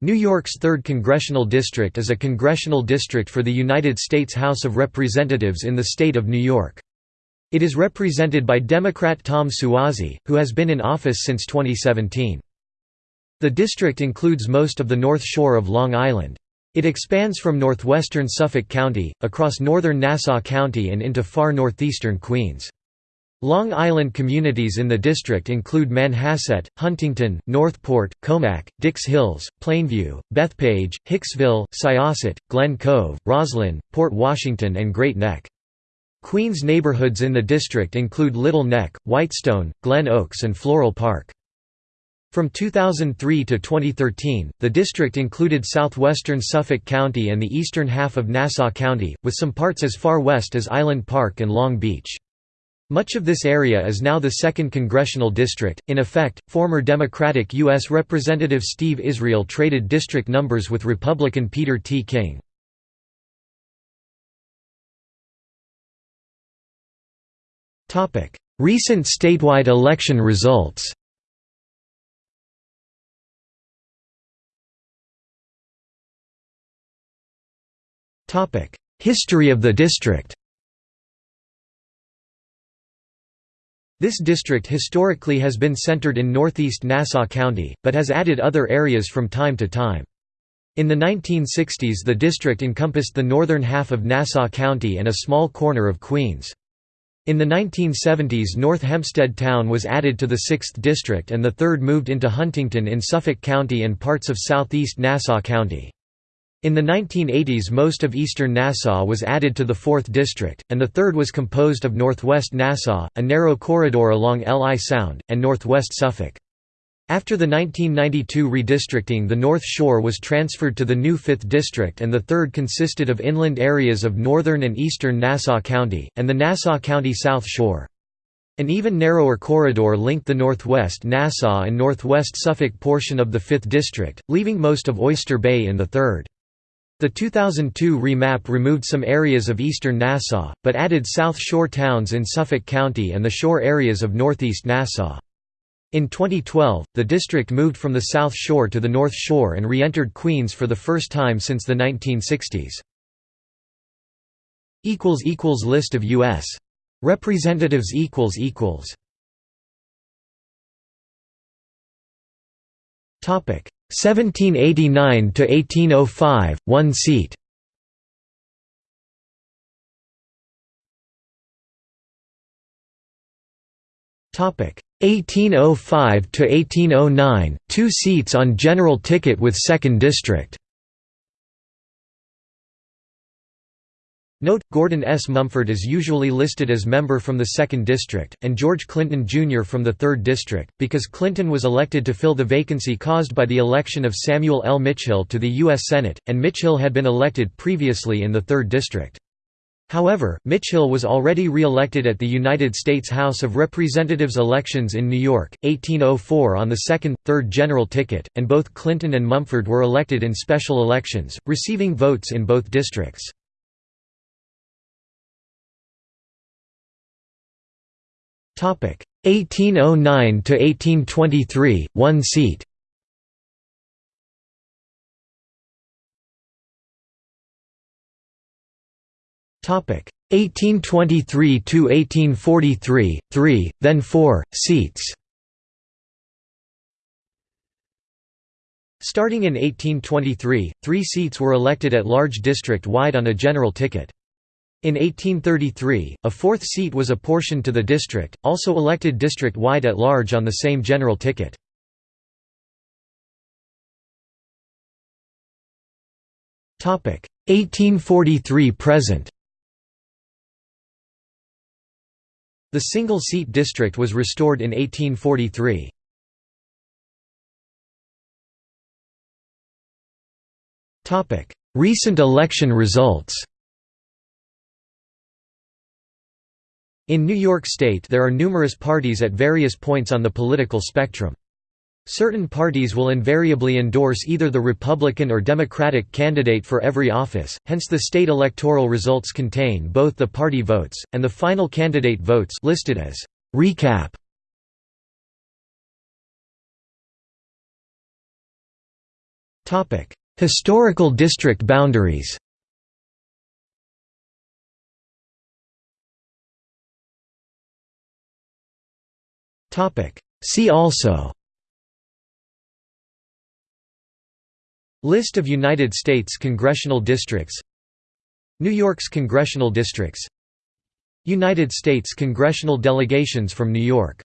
New York's 3rd Congressional District is a congressional district for the United States House of Representatives in the state of New York. It is represented by Democrat Tom Suozzi, who has been in office since 2017. The district includes most of the North Shore of Long Island. It expands from northwestern Suffolk County, across northern Nassau County and into far northeastern Queens. Long Island communities in the district include Manhasset, Huntington, Northport, Commack, Dix Hills, Plainview, Bethpage, Hicksville, Syosset, Glen Cove, Roslyn, Port Washington and Great Neck. Queens neighborhoods in the district include Little Neck, Whitestone, Glen Oaks and Floral Park. From 2003 to 2013, the district included southwestern Suffolk County and the eastern half of Nassau County, with some parts as far west as Island Park and Long Beach. Much of this area is now the 2nd Congressional District. In effect, former Democratic U.S. Representative Steve Israel traded district numbers with Republican Peter T. King. Recent statewide election results History of the district This district historically has been centered in northeast Nassau County, but has added other areas from time to time. In the 1960s the district encompassed the northern half of Nassau County and a small corner of Queens. In the 1970s North Hempstead Town was added to the 6th District and the 3rd moved into Huntington in Suffolk County and parts of southeast Nassau County. In the 1980s most of eastern Nassau was added to the 4th District, and the 3rd was composed of northwest Nassau, a narrow corridor along Li Sound, and northwest Suffolk. After the 1992 redistricting the North Shore was transferred to the new 5th District and the 3rd consisted of inland areas of northern and eastern Nassau County, and the Nassau County South Shore. An even narrower corridor linked the northwest Nassau and northwest Suffolk portion of the 5th District, leaving most of Oyster Bay in the 3rd. The 2002 remap removed some areas of eastern Nassau, but added South Shore towns in Suffolk County and the shore areas of northeast Nassau. In 2012, the district moved from the South Shore to the North Shore and re-entered Queens for the first time since the 1960s. List of U.S. Representatives Topic 1789 to 1805 one seat. Topic 1805 to 1809 two seats on general ticket with second district Note, Gordon S. Mumford is usually listed as member from the 2nd District, and George Clinton Jr. from the 3rd District, because Clinton was elected to fill the vacancy caused by the election of Samuel L. Mitchill to the U.S. Senate, and Mitchill had been elected previously in the 3rd District. However, Mitchill was already re-elected at the United States House of Representatives elections in New York, 1804 on the 2nd, 3rd general ticket, and both Clinton and Mumford were elected in special elections, receiving votes in both districts. 1809 to 1823 one seat. Topic. 1823 to 1843 3 then 4 seats. Starting in 1823, three seats were elected at large district-wide on a general ticket. In 1833, a fourth seat was apportioned to the district, also elected district-wide at large on the same general ticket. Topic 1843 present. The single-seat district was restored in 1843. Topic: Recent election results. In New York State there are numerous parties at various points on the political spectrum. Certain parties will invariably endorse either the Republican or Democratic candidate for every office, hence the state electoral results contain both the party votes, and the final candidate votes listed as recap. Historical district boundaries See also. List of United States congressional districts. New York's congressional districts. United States congressional delegations from New York